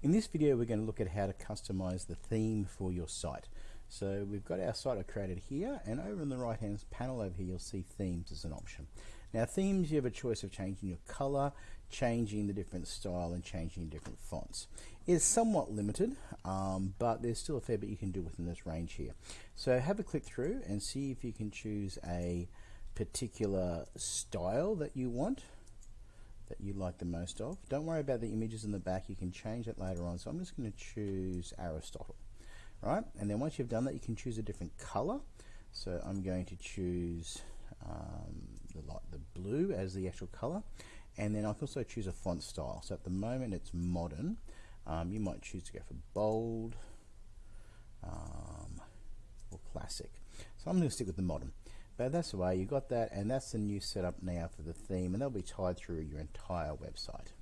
In this video we're going to look at how to customize the theme for your site. So we've got our site I created here and over in the right hand panel over here you'll see themes as an option. Now themes you have a choice of changing your color, changing the different style and changing different fonts. It's somewhat limited um, but there's still a fair bit you can do within this range here. So have a click through and see if you can choose a particular style that you want that you like the most of. Don't worry about the images in the back, you can change that later on. So I'm just going to choose Aristotle. Right, and then once you've done that, you can choose a different color. So I'm going to choose um, the, light, the blue as the actual color. And then I can also choose a font style. So at the moment it's modern. Um, you might choose to go for bold um, or classic. So I'm going to stick with the modern. But that's the way you got that, and that's the new setup now for the theme, and they'll be tied through your entire website.